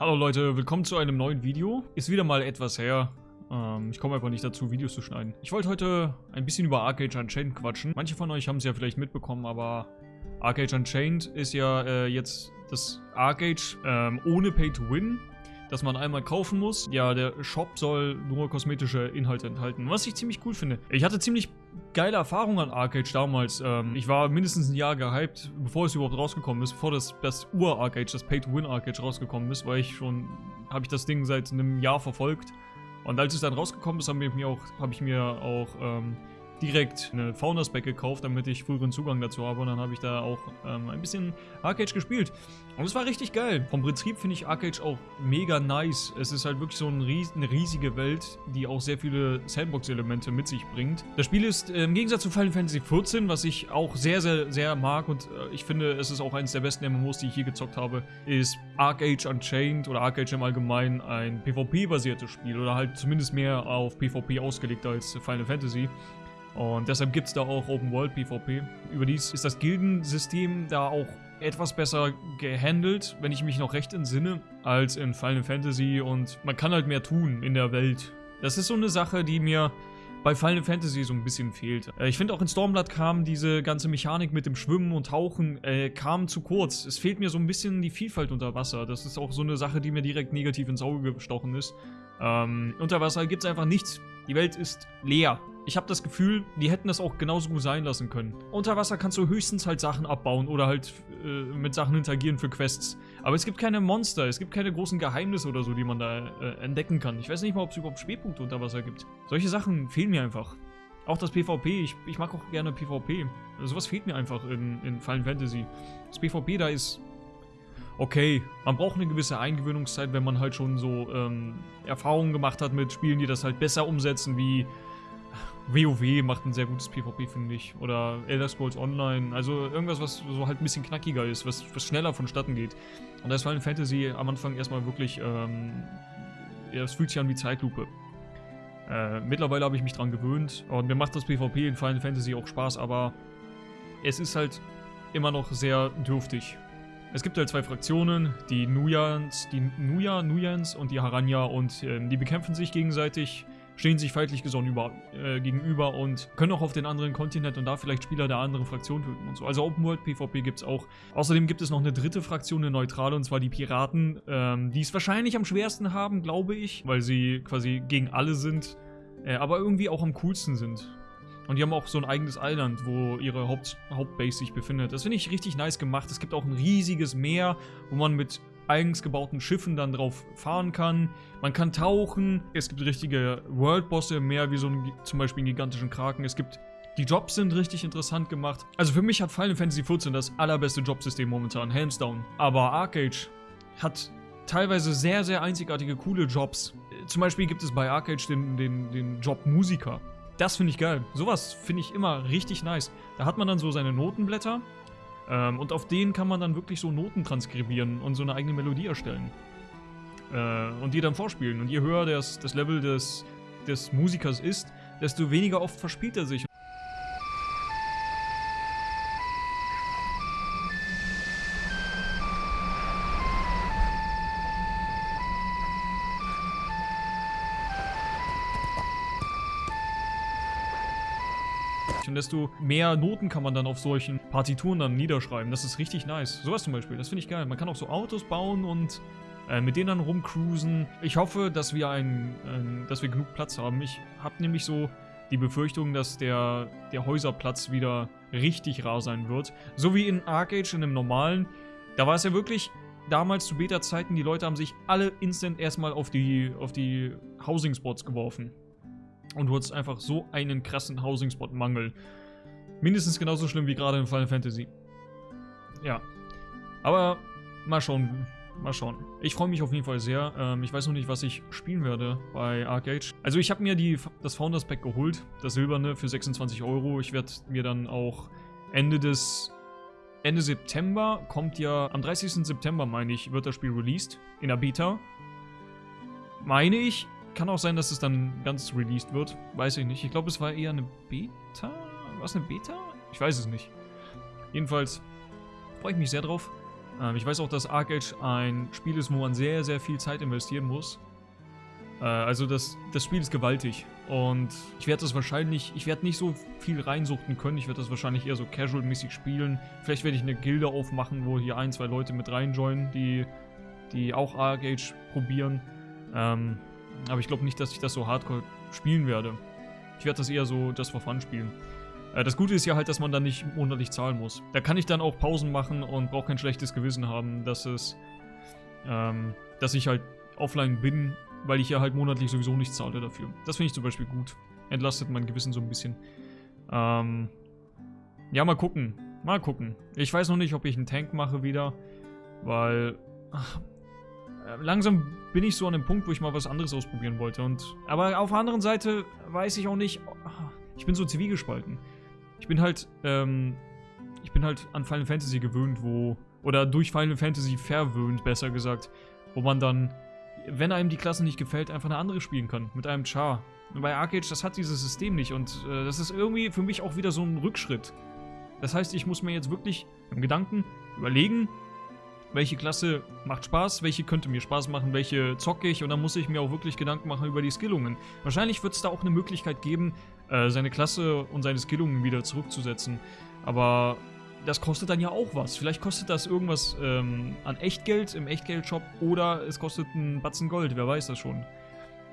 Hallo Leute, willkommen zu einem neuen Video. Ist wieder mal etwas her. Ähm, ich komme einfach nicht dazu, Videos zu schneiden. Ich wollte heute ein bisschen über Arcade Unchained quatschen. Manche von euch haben es ja vielleicht mitbekommen, aber Arcade Unchained ist ja äh, jetzt das Arcade ähm, ohne Pay to Win das man einmal kaufen muss. Ja, der Shop soll nur kosmetische Inhalte enthalten, was ich ziemlich cool finde. Ich hatte ziemlich geile Erfahrungen an Arcade damals. Ähm, ich war mindestens ein Jahr gehypt, bevor es überhaupt rausgekommen ist, bevor das, das Ur-Arcade, das Pay-to-Win-Arcade rausgekommen ist, weil ich schon, habe ich das Ding seit einem Jahr verfolgt. Und als es dann rausgekommen ist, habe ich mir auch, habe ich mir auch ähm, direkt eine Founders Pack gekauft, damit ich früheren Zugang dazu habe. Und dann habe ich da auch ähm, ein bisschen Arcade gespielt. Und es war richtig geil. Vom Prinzip finde ich Arcade auch mega nice. Es ist halt wirklich so ein ries eine riesige Welt, die auch sehr viele Sandbox-Elemente mit sich bringt. Das Spiel ist äh, im Gegensatz zu Final Fantasy XIV, was ich auch sehr, sehr, sehr mag und äh, ich finde, es ist auch eines der besten MMOs, die ich hier gezockt habe, ist Arcade Unchained oder Arcade im Allgemeinen ein PvP-basiertes Spiel oder halt zumindest mehr auf PvP ausgelegt als Final Fantasy. Und deshalb gibt es da auch Open World PvP. Überdies ist das Gildensystem da auch etwas besser gehandelt, wenn ich mich noch recht entsinne, als in Final Fantasy und man kann halt mehr tun in der Welt. Das ist so eine Sache, die mir bei Final Fantasy so ein bisschen fehlt. Äh, ich finde auch in Stormblood kam diese ganze Mechanik mit dem Schwimmen und Tauchen äh, kam zu kurz. Es fehlt mir so ein bisschen die Vielfalt unter Wasser. Das ist auch so eine Sache, die mir direkt negativ ins Auge gestochen ist. Ähm, unter Wasser gibt es einfach nichts. Die Welt ist leer. Ich habe das Gefühl, die hätten das auch genauso gut sein lassen können. Unter Wasser kannst du höchstens halt Sachen abbauen oder halt äh, mit Sachen interagieren für Quests. Aber es gibt keine Monster, es gibt keine großen Geheimnisse oder so, die man da äh, entdecken kann. Ich weiß nicht mal, ob es überhaupt Schwerpunkte unter Wasser gibt. Solche Sachen fehlen mir einfach. Auch das PvP, ich, ich mag auch gerne PvP. Also sowas fehlt mir einfach in, in Final Fantasy. Das PvP da ist okay. Man braucht eine gewisse Eingewöhnungszeit, wenn man halt schon so ähm, Erfahrungen gemacht hat mit Spielen, die das halt besser umsetzen, wie WoW macht ein sehr gutes PvP, finde ich. Oder Elder Scrolls Online. Also irgendwas, was so halt ein bisschen knackiger ist, was, was schneller vonstatten geht. Und da ist Final Fantasy am Anfang erstmal wirklich, ähm, ja, es fühlt sich an wie Zeitlupe. Äh, mittlerweile habe ich mich dran gewöhnt und mir macht das PvP in Final Fantasy auch Spaß, aber es ist halt immer noch sehr dürftig. Es gibt halt zwei Fraktionen, die Nuyans, die Nuya, Nuyans und die Haranya und äh, die bekämpfen sich gegenseitig stehen sich feindlich gesonnen über, äh, gegenüber und können auch auf den anderen Kontinent und da vielleicht Spieler der anderen Fraktion töten und so. Also Open World PvP gibt es auch. Außerdem gibt es noch eine dritte Fraktion, eine neutrale, und zwar die Piraten, ähm, die es wahrscheinlich am schwersten haben, glaube ich, weil sie quasi gegen alle sind, äh, aber irgendwie auch am coolsten sind. Und die haben auch so ein eigenes Island, wo ihre Haupt Hauptbase sich befindet. Das finde ich richtig nice gemacht. Es gibt auch ein riesiges Meer, wo man mit eigens gebauten Schiffen dann drauf fahren kann. Man kann tauchen. Es gibt richtige World-Bosse im Meer, wie so ein, zum Beispiel einen gigantischen Kraken. Es gibt die Jobs sind richtig interessant gemacht. Also für mich hat Final Fantasy XIV das allerbeste Jobsystem momentan, hands down. Aber Arcade hat teilweise sehr, sehr einzigartige, coole Jobs. Zum Beispiel gibt es bei Arcade den, den, den Job Musiker. Das finde ich geil. Sowas finde ich immer richtig nice. Da hat man dann so seine Notenblätter ähm, und auf denen kann man dann wirklich so Noten transkribieren und so eine eigene Melodie erstellen. Äh, und die dann vorspielen. Und je höher das, das Level des, des Musikers ist, desto weniger oft verspielt er sich. Und desto mehr Noten kann man dann auf solchen Partituren dann niederschreiben. Das ist richtig nice. Sowas zum Beispiel, das finde ich geil. Man kann auch so Autos bauen und äh, mit denen dann rumcruisen. Ich hoffe, dass wir, ein, ein, dass wir genug Platz haben. Ich habe nämlich so die Befürchtung, dass der, der Häuserplatz wieder richtig rar sein wird. So wie in Arcade, in einem normalen. Da war es ja wirklich damals zu Beta-Zeiten, die Leute haben sich alle instant erstmal auf die, auf die Housing-Spots geworfen. Und du hattest einfach so einen krassen Housing-Spot-Mangel. Mindestens genauso schlimm wie gerade in Final Fantasy. Ja. Aber mal schauen. Mal schauen. Ich freue mich auf jeden Fall sehr. Ähm, ich weiß noch nicht, was ich spielen werde bei Arcade. Also ich habe mir die, das Founders Pack geholt. Das silberne für 26 Euro. Ich werde mir dann auch Ende des... Ende September kommt ja... Am 30. September, meine ich, wird das Spiel released. In der Beta. Meine ich. Kann auch sein, dass es dann ganz released wird. Weiß ich nicht. Ich glaube, es war eher eine Beta. War es eine Beta? Ich weiß es nicht. Jedenfalls freue ich mich sehr drauf. Ähm, ich weiß auch, dass Arc Age ein Spiel ist, wo man sehr, sehr viel Zeit investieren muss. Äh, also das, das Spiel ist gewaltig. Und ich werde das wahrscheinlich, ich werde nicht so viel reinsuchten können. Ich werde das wahrscheinlich eher so casual-mäßig spielen. Vielleicht werde ich eine Gilde aufmachen, wo hier ein, zwei Leute mit reinjoinen, die, die auch Arc Age probieren. Ähm, aber ich glaube nicht, dass ich das so hardcore spielen werde. Ich werde das eher so das for fun spielen. Äh, das Gute ist ja halt, dass man dann nicht monatlich zahlen muss. Da kann ich dann auch Pausen machen und brauche kein schlechtes Gewissen haben, dass es, ähm, dass ich halt offline bin, weil ich ja halt monatlich sowieso nichts zahle dafür. Das finde ich zum Beispiel gut. Entlastet mein Gewissen so ein bisschen. Ähm, ja, mal gucken. Mal gucken. Ich weiß noch nicht, ob ich einen Tank mache wieder, weil ach, langsam bin ich so an dem Punkt, wo ich mal was anderes ausprobieren wollte. Und, aber auf der anderen Seite weiß ich auch nicht, ich bin so zwiegespalten. Ich bin halt, ähm, ich bin halt an Final Fantasy gewöhnt, wo, oder durch Final Fantasy verwöhnt, besser gesagt, wo man dann, wenn einem die Klasse nicht gefällt, einfach eine andere spielen kann, mit einem Char. Und bei Arcade, das hat dieses System nicht und äh, das ist irgendwie für mich auch wieder so ein Rückschritt. Das heißt, ich muss mir jetzt wirklich im Gedanken überlegen, welche Klasse macht Spaß, welche könnte mir Spaß machen, welche zocke ich und dann muss ich mir auch wirklich Gedanken machen über die Skillungen. Wahrscheinlich wird es da auch eine Möglichkeit geben, äh, seine Klasse und seine Skillungen wieder zurückzusetzen. Aber das kostet dann ja auch was. Vielleicht kostet das irgendwas ähm, an Echtgeld im Echtgeldshop oder es kostet einen Batzen Gold, wer weiß das schon.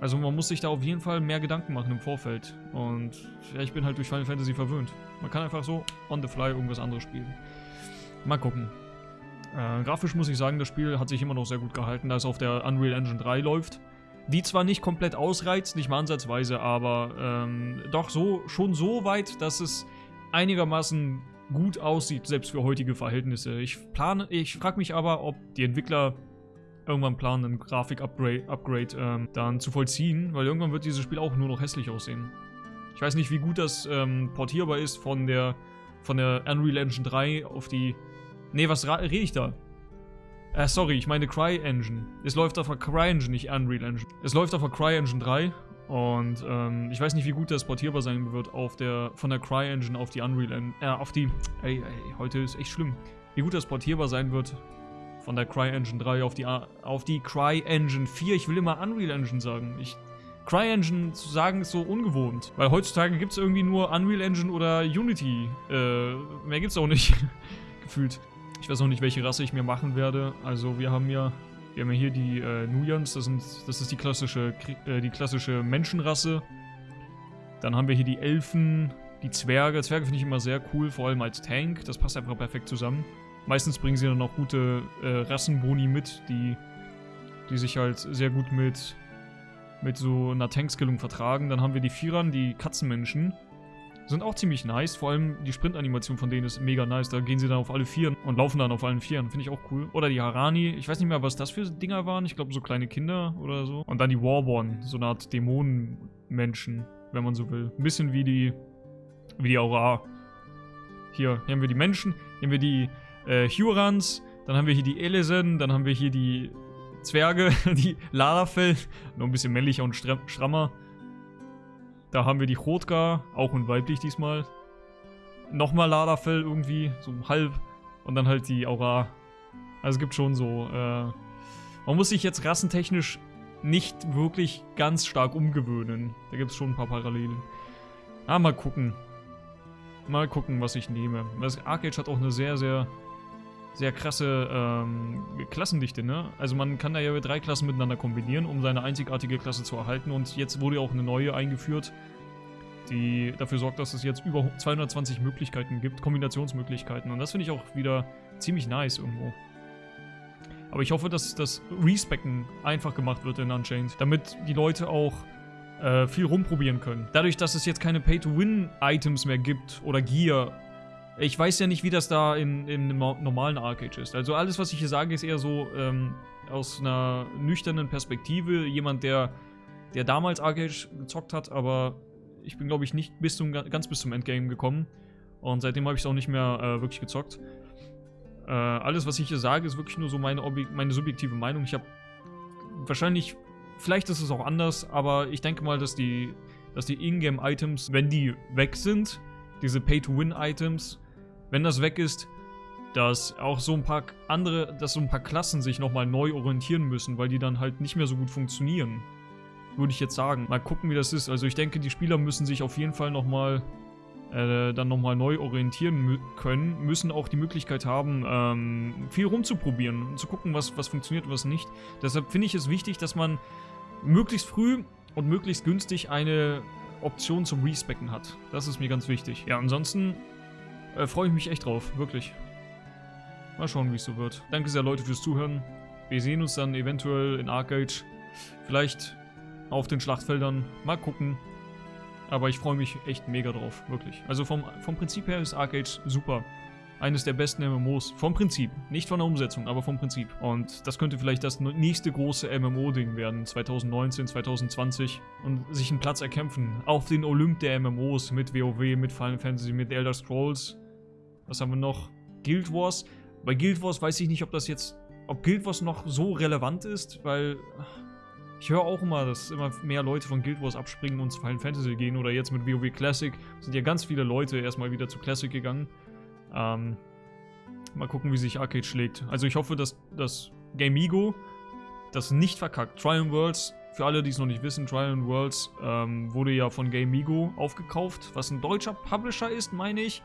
Also man muss sich da auf jeden Fall mehr Gedanken machen im Vorfeld. Und ja, ich bin halt durch Final Fantasy verwöhnt. Man kann einfach so on the fly irgendwas anderes spielen. Mal gucken. Äh, grafisch muss ich sagen, das Spiel hat sich immer noch sehr gut gehalten, da es auf der Unreal Engine 3 läuft. Die zwar nicht komplett ausreizt, nicht mal ansatzweise, aber ähm, doch so, schon so weit, dass es einigermaßen gut aussieht, selbst für heutige Verhältnisse. Ich plane, ich frage mich aber, ob die Entwickler irgendwann planen, ein Grafik-Upgrade Upgrade, ähm, dann zu vollziehen, weil irgendwann wird dieses Spiel auch nur noch hässlich aussehen. Ich weiß nicht, wie gut das ähm, portierbar ist von der, von der Unreal Engine 3 auf die Nee, was rede ich da? Äh, sorry, ich meine CryEngine. Es läuft auf der CryEngine, nicht Unreal Engine. Es läuft auf der CryEngine 3 und ähm, ich weiß nicht, wie gut das portierbar sein wird auf der, von der CryEngine auf die Unreal Engine, äh, auf die, ey, ey, heute ist echt schlimm. Wie gut das portierbar sein wird von der CryEngine 3 auf die, auf die CryEngine 4. Ich will immer Unreal Engine sagen. Ich, CryEngine zu sagen ist so ungewohnt. Weil heutzutage gibt es irgendwie nur Unreal Engine oder Unity. Äh, mehr gibt's auch nicht. Gefühlt. Ich weiß noch nicht, welche Rasse ich mir machen werde. Also wir haben ja, wir haben ja hier die äh, Nuyans, das, sind, das ist die klassische, äh, die klassische Menschenrasse. Dann haben wir hier die Elfen, die Zwerge. Zwerge finde ich immer sehr cool, vor allem als Tank. Das passt einfach perfekt zusammen. Meistens bringen sie dann auch gute äh, Rassenboni mit, die, die sich halt sehr gut mit, mit so einer Tankskillung vertragen. Dann haben wir die Vierern, die Katzenmenschen. Sind auch ziemlich nice, vor allem die Sprintanimation von denen ist mega nice. Da gehen sie dann auf alle Vieren und laufen dann auf allen Vieren. Finde ich auch cool. Oder die Harani, ich weiß nicht mehr, was das für Dinger waren. Ich glaube, so kleine Kinder oder so. Und dann die Warborn, so eine Art Dämonenmenschen, wenn man so will. Ein bisschen wie die, wie die Aura. Hier, hier haben wir die Menschen, hier haben wir die äh, Hurans, dann haben wir hier die Elesen, dann haben wir hier die Zwerge, die Larafell, nur ein bisschen männlicher und strammer. Da haben wir die Rotgar, auch und weiblich diesmal. Nochmal Ladafell irgendwie, so halb. Und dann halt die Aura. Also es gibt schon so, äh, Man muss sich jetzt rassentechnisch nicht wirklich ganz stark umgewöhnen. Da gibt es schon ein paar Parallelen. Ah, mal gucken. Mal gucken, was ich nehme. Das Arcade hat auch eine sehr, sehr sehr krasse ähm, Klassendichte, ne? Also man kann da ja drei Klassen miteinander kombinieren, um seine einzigartige Klasse zu erhalten. Und jetzt wurde auch eine neue eingeführt, die dafür sorgt, dass es jetzt über 220 Möglichkeiten gibt, Kombinationsmöglichkeiten. Und das finde ich auch wieder ziemlich nice irgendwo. Aber ich hoffe, dass das Respecken einfach gemacht wird in Unchained, damit die Leute auch äh, viel rumprobieren können. Dadurch, dass es jetzt keine Pay-to-Win-Items mehr gibt oder Gear ich weiß ja nicht, wie das da in, in einem normalen Arcade ist. Also alles, was ich hier sage, ist eher so ähm, aus einer nüchternen Perspektive. Jemand, der, der damals Arcade gezockt hat, aber ich bin, glaube ich, nicht bis zum, ganz bis zum Endgame gekommen. Und seitdem habe ich es auch nicht mehr äh, wirklich gezockt. Äh, alles, was ich hier sage, ist wirklich nur so meine, meine subjektive Meinung. Ich habe wahrscheinlich, vielleicht ist es auch anders, aber ich denke mal, dass die, dass die Ingame-Items, wenn die weg sind, diese Pay-to-Win-Items, wenn das weg ist, dass auch so ein paar andere, dass so ein paar Klassen sich nochmal neu orientieren müssen, weil die dann halt nicht mehr so gut funktionieren. Würde ich jetzt sagen. Mal gucken, wie das ist. Also ich denke, die Spieler müssen sich auf jeden Fall nochmal äh, dann nochmal neu orientieren können, müssen auch die Möglichkeit haben, ähm, viel rumzuprobieren und zu gucken, was, was funktioniert und was nicht. Deshalb finde ich es wichtig, dass man möglichst früh und möglichst günstig eine Option zum Respecken hat. Das ist mir ganz wichtig. Ja, ansonsten äh, freue ich mich echt drauf, wirklich. Mal schauen, wie es so wird. Danke sehr, Leute, fürs Zuhören. Wir sehen uns dann eventuell in Arcade. Vielleicht auf den Schlachtfeldern. Mal gucken. Aber ich freue mich echt mega drauf, wirklich. Also vom, vom Prinzip her ist Arcade super. Eines der besten MMOs. Vom Prinzip. Nicht von der Umsetzung, aber vom Prinzip. Und das könnte vielleicht das nächste große MMO-Ding werden. 2019, 2020. Und sich einen Platz erkämpfen. Auf den Olymp der MMOs. Mit WoW, mit Final Fantasy, mit Elder Scrolls. Was haben wir noch? Guild Wars. Bei Guild Wars weiß ich nicht, ob das jetzt... Ob Guild Wars noch so relevant ist, weil... Ich höre auch immer, dass immer mehr Leute von Guild Wars abspringen und zu Final Fantasy gehen. Oder jetzt mit WoW Classic sind ja ganz viele Leute erstmal wieder zu Classic gegangen. Ähm, mal gucken, wie sich Arcade schlägt. Also ich hoffe, dass das Gamigo das nicht verkackt. Triumph Worlds, für alle, die es noch nicht wissen, Triumph Worlds ähm, wurde ja von Gamigo aufgekauft, was ein deutscher Publisher ist, meine ich.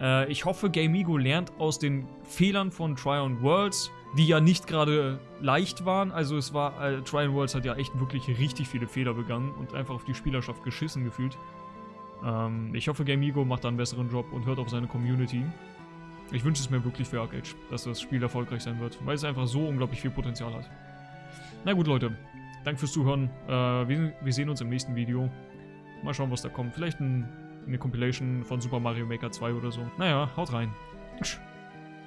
Äh, ich hoffe, Gamigo lernt aus den Fehlern von Triumph Worlds, die ja nicht gerade leicht waren. Also es war, äh, Triumph Worlds hat ja echt wirklich richtig viele Fehler begangen und einfach auf die Spielerschaft geschissen gefühlt. Ähm, ich hoffe, Gamigo macht da einen besseren Job und hört auf seine Community. Ich wünsche es mir wirklich für Arcade, dass das Spiel erfolgreich sein wird, weil es einfach so unglaublich viel Potenzial hat. Na gut, Leute. Danke fürs Zuhören. Äh, wir, wir, sehen uns im nächsten Video. Mal schauen, was da kommt. Vielleicht ein, eine Compilation von Super Mario Maker 2 oder so. Naja, haut rein. Tsch.